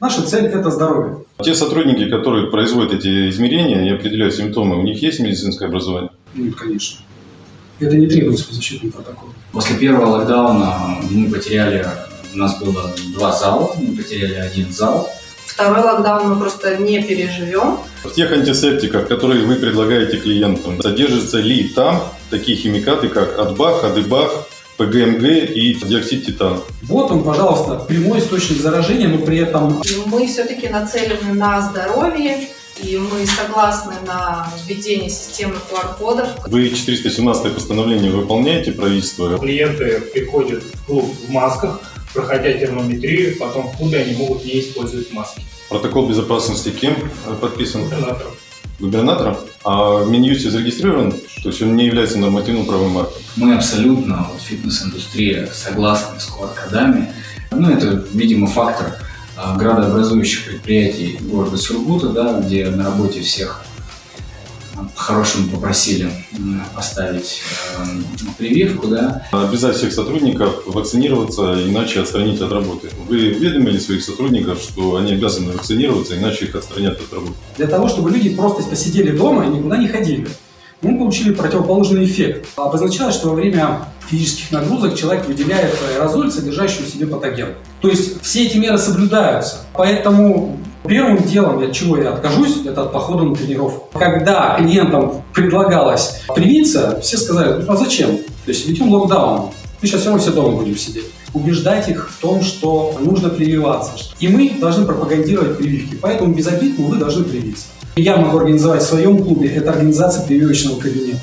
Наша цель – это здоровье. Те сотрудники, которые производят эти измерения и определяют симптомы, у них есть медицинское образование? Нет, конечно. Это не требуется по защитному протоколу. После первого локдауна мы потеряли, у нас было два зала, мы потеряли один зал. Второй локдаун мы просто не переживем. В тех антисептиках, которые вы предлагаете клиентам, содержатся ли там такие химикаты, как Адбах, Адыбах, ПГМГ и диоксид титана? Вот он, пожалуйста, прямой источник заражения, но при этом И мы все-таки нацелены на здоровье, и мы согласны на введение системы QR-кодов. Вы 417 постановление выполняете правительство? Клиенты приходят в клуб в масках, проходя термометрию, потом в клубе они могут не использовать маски. Протокол безопасности кем подписан? Губернатором. Губернатором? А в Минюсте зарегистрирован? То есть он не является нормативным правовым актом? Мы абсолютно, вот, фитнес-индустрия, согласны с QR-кодами. Ну, это, видимо, фактор а, градообразующих предприятий города Сургута, да, где на работе всех по-хорошему попросили м, поставить э, прививку, да, Обязать всех сотрудников вакцинироваться, иначе отстранить от работы. Вы уведомили своих сотрудников, что они обязаны вакцинироваться, иначе их отстранят от работы? для того, чтобы люди просто посидели дома и никуда не ходили. Мы получили противоположный эффект. Обозначалось, что во время физических нагрузок человек выделяет аэрозоль, содержащий в себе патоген. То есть все эти меры соблюдаются. Поэтому первым делом, от чего я откажусь, это от похода на тренировку. Когда клиентам предлагалось привиться, все сказали, ну а зачем? То есть ведем локдаун. Мы сейчас все равно все дома будем сидеть. Убеждать их в том, что нужно прививаться. И мы должны пропагандировать прививки. Поэтому без обид, вы должны привиться. Я могу организовать в своем клубе, это организация прививочного кабинета.